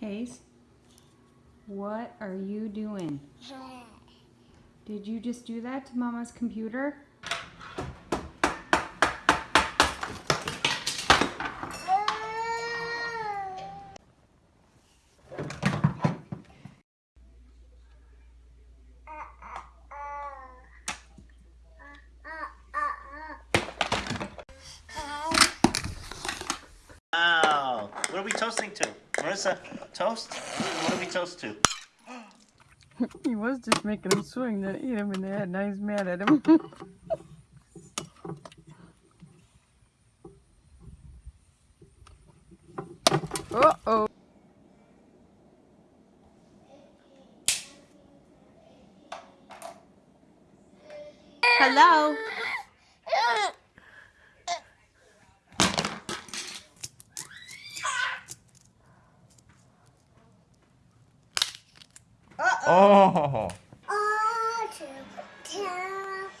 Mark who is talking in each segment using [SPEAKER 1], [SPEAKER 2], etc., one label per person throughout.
[SPEAKER 1] Hayes, what are you doing? Did you just do that to Mama's computer?
[SPEAKER 2] Wow. What are we toasting to? Marissa, toast? What do we toast to?
[SPEAKER 3] he was just making him swing to eat him in the head. Now he's mad at him. Uh-oh.
[SPEAKER 1] Hello?
[SPEAKER 4] Oh.
[SPEAKER 1] Cheers!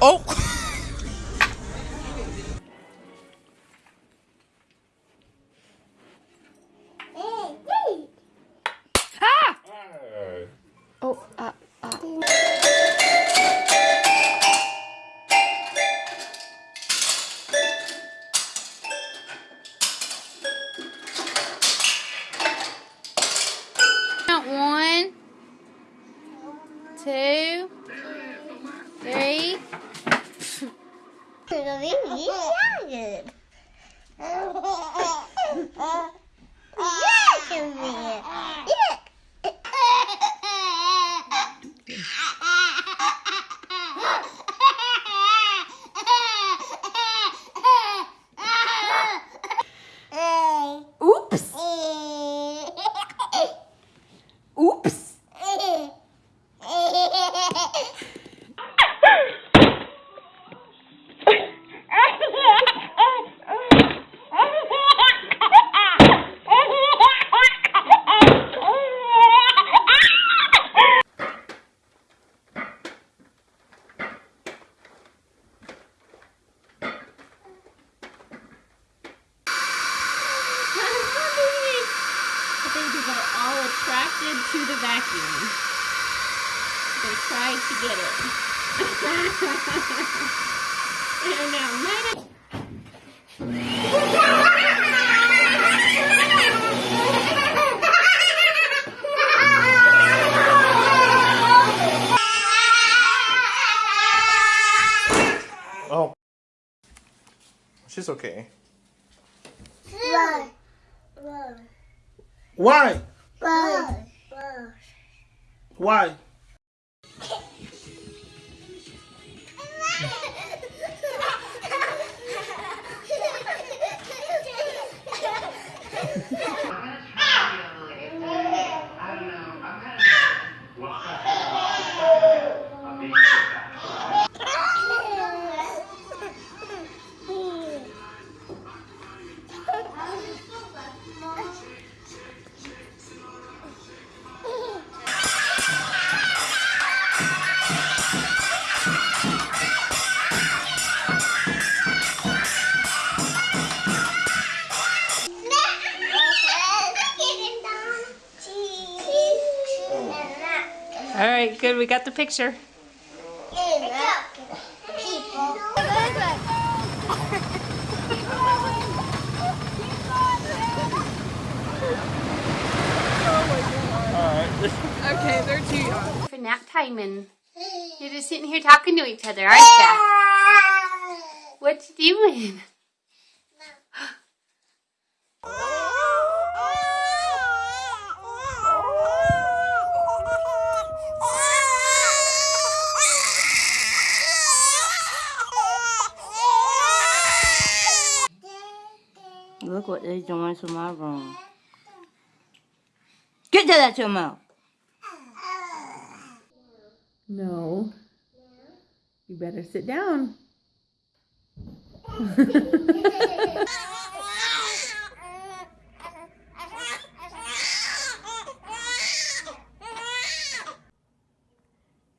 [SPEAKER 4] Oh.
[SPEAKER 1] The babies are all attracted to the vacuum. They tried to get it. They're now mad
[SPEAKER 4] Oh. She's okay. Why?
[SPEAKER 5] Why?
[SPEAKER 4] Why?
[SPEAKER 1] All right, good. We got the picture.
[SPEAKER 3] okay, they're too young.
[SPEAKER 1] For nap time and you're just sitting here talking to each other, aren't you? What you doing?
[SPEAKER 6] Look what they doing to my room. Get that out your mouth.
[SPEAKER 3] No. You better sit down.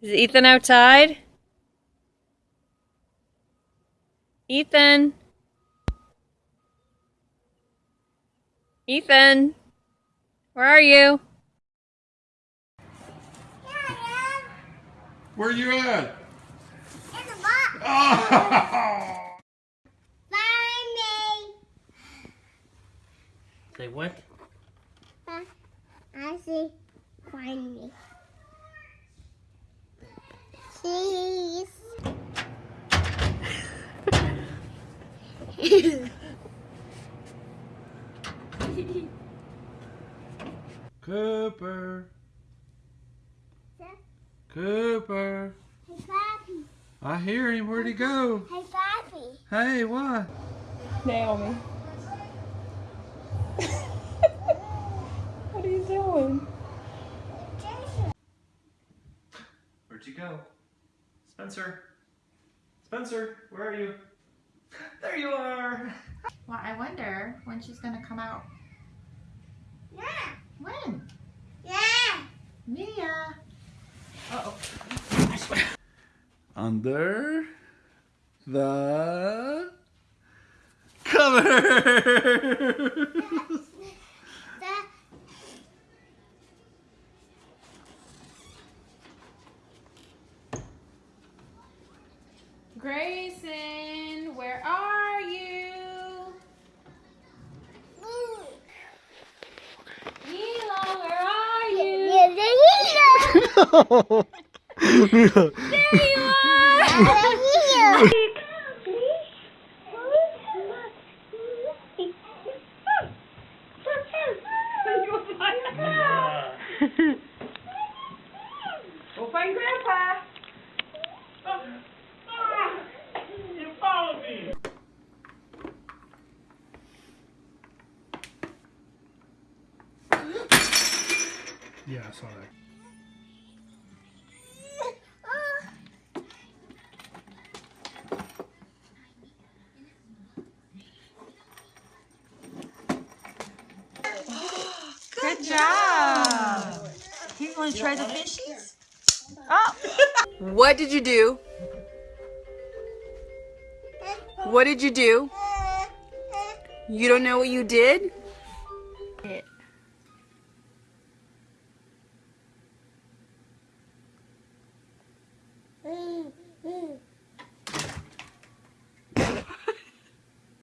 [SPEAKER 7] Is Ethan outside? Ethan? Ethan? Where are you?
[SPEAKER 8] Where are you at?
[SPEAKER 4] In the box. Oh. Find me.
[SPEAKER 2] Say what?
[SPEAKER 4] I see. Find me. Please.
[SPEAKER 8] Cooper. Cooper.
[SPEAKER 4] Hey, Pappy.
[SPEAKER 8] I hear him. Where'd he go?
[SPEAKER 4] Hey, Pappy.
[SPEAKER 8] Hey, what?
[SPEAKER 7] Naomi. what are you doing?
[SPEAKER 2] Where'd you go? Spencer? Spencer, where are you? There you are!
[SPEAKER 5] Well, I wonder when she's gonna come out.
[SPEAKER 4] Yeah.
[SPEAKER 5] When?
[SPEAKER 4] Yeah.
[SPEAKER 5] Mia. Uh oh.
[SPEAKER 8] Under the
[SPEAKER 4] cover.
[SPEAKER 5] Grayson, where are you?
[SPEAKER 4] ooh.
[SPEAKER 5] Mila, where are you?
[SPEAKER 4] Yeah, yeah, yeah.
[SPEAKER 5] There you are!
[SPEAKER 4] Yeah.
[SPEAKER 7] Go find Grandpa.
[SPEAKER 2] You me!
[SPEAKER 9] Yeah, I saw that.
[SPEAKER 6] job. You want to try the fishies? Oh.
[SPEAKER 3] what did you do? What did you do? You don't know what you did? Mm -hmm.